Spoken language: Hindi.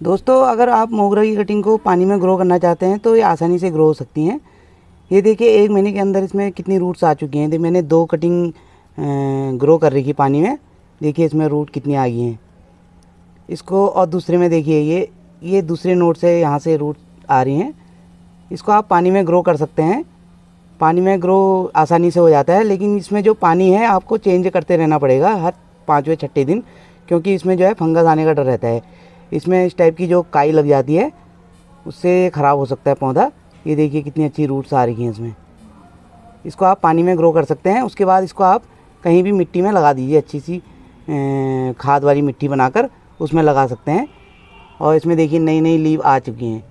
दोस्तों, अगर आप मोगरा की कटिंग को पानी में ग्रो करना चाहते हैं तो ये आसानी से ग्रो हो सकती हैं। ये देखिए, एक महीने के अंदर इसमें कितनी रूट्स आ चुकी हैं। मैंने दो कटिंग ग्रो कर रही पानी में। देखिए, इसमें रूट कितनी आ गई हैं। इसको, और दूसरे में देखिए, ये ये दूसरे नोट से यहाँ से रूट आ रही हैं। इसको आप पानी में ग्रो कर सकते हैं। पानी में ग्रो आसानी से हो जाता है, लेकिन इसमें जो पानी है, आपको चेंज करते रहना पड़ेगा हर पाँचवें छठे दिन, क्योंकि इसमें जो है फंगस आने का डर रहता है। इसमें इस टाइप की जो काई लग जाती है, उससे ख़राब हो सकता है पौधा। ये देखिए कितनी अच्छी रूट्स आ रही हैं इसमें। इसको आप पानी में ग्रो कर सकते हैं, उसके बाद इसको आप कहीं भी मिट्टी में लगा दीजिए, अच्छी सी खाद वाली मिट्टी बनाकर उसमें लगा सकते हैं। और इसमें देखिए नई नई लीव आ चुकी हैं।